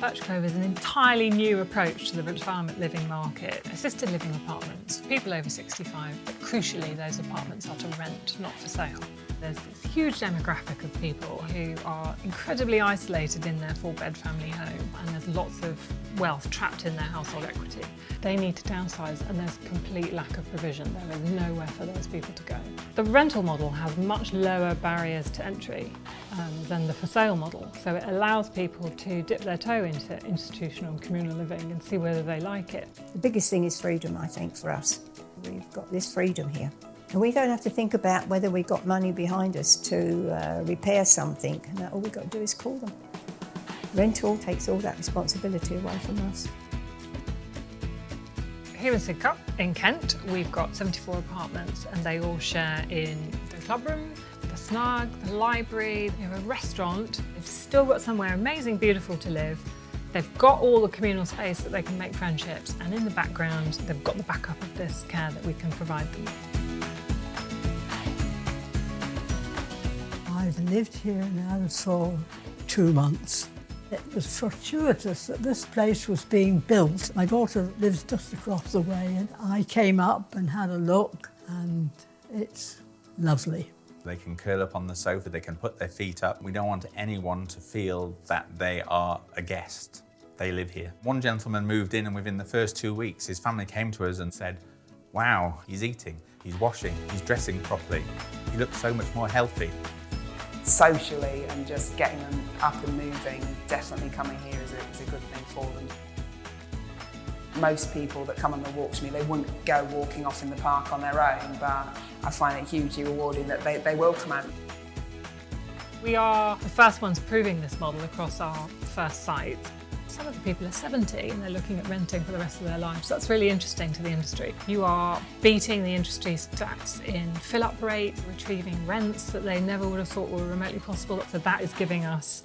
Birchgrove is an entirely new approach to the retirement living market. Assisted living apartments, people over 65, but crucially those apartments are to rent, not for sale. There's this huge demographic of people who are incredibly isolated in their four-bed family home and there's lots of wealth trapped in their household equity. They need to downsize and there's complete lack of provision. There is nowhere for those people to go. The rental model has much lower barriers to entry um, than the for sale model, so it allows people to dip their toe into institutional and communal living and see whether they like it. The biggest thing is freedom, I think, for us. We've got this freedom here. And we don't have to think about whether we've got money behind us to uh, repair something. And all we've got to do is call them. Rental takes all that responsibility away from us. Here in Sidcup, in Kent, we've got 74 apartments and they all share in the club room, the library, we have a restaurant. They've still got somewhere amazing, beautiful to live. They've got all the communal space that they can make friendships and in the background, they've got the backup of this care that we can provide them. I've lived here now for two months. It was fortuitous that this place was being built. My daughter lives just across the way and I came up and had a look and it's lovely. They can curl up on the sofa, they can put their feet up. We don't want anyone to feel that they are a guest. They live here. One gentleman moved in and within the first two weeks, his family came to us and said, wow, he's eating, he's washing, he's dressing properly. He looks so much more healthy socially and just getting them up and moving, definitely coming here is a, is a good thing for them. Most people that come on the walk to me, they wouldn't go walking off in the park on their own, but I find it hugely rewarding that they, they will come out. We are the first ones proving this model across our first site. Some of the people are 70 and they're looking at renting for the rest of their lives. That's really interesting to the industry. You are beating the industry stats in fill-up rates, retrieving rents that they never would have thought were remotely possible. So that is giving us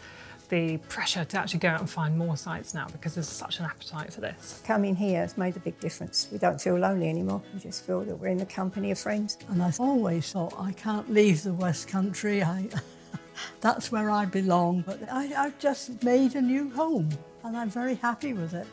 the pressure to actually go out and find more sites now because there's such an appetite for this. Coming here has made a big difference. We don't feel lonely anymore. We just feel that we're in the company of friends. And I always thought I can't leave the West Country. I, that's where I belong. But I, I've just made a new home and I'm very happy with it.